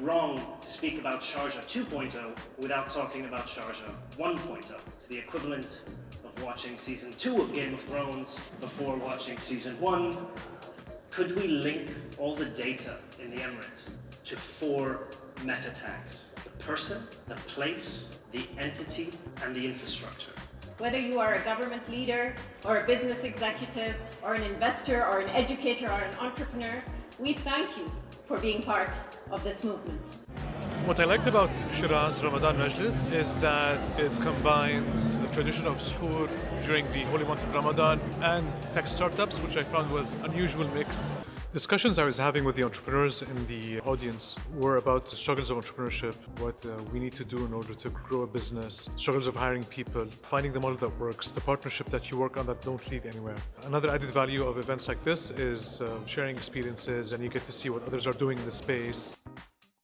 wrong to speak about Sharjah 2.0 without talking about Sharjah 1.0. It's the equivalent of watching season 2 of Game of Thrones before watching season 1. Could we link all the data in the Emirates to four meta tags? The person, the place, the entity, and the infrastructure. Whether you are a government leader, or a business executive, or an investor, or an educator, or an entrepreneur, we thank you for being part of this movement. What I liked about Shiraz Ramadan Majlis is that it combines the tradition of suhoor during the holy month of Ramadan and tech startups, which I found was unusual mix. Discussions I was having with the entrepreneurs in the audience were about the struggles of entrepreneurship, what uh, we need to do in order to grow a business, struggles of hiring people, finding the model that works, the partnership that you work on that don't lead anywhere. Another added value of events like this is uh, sharing experiences and you get to see what others are doing in the space.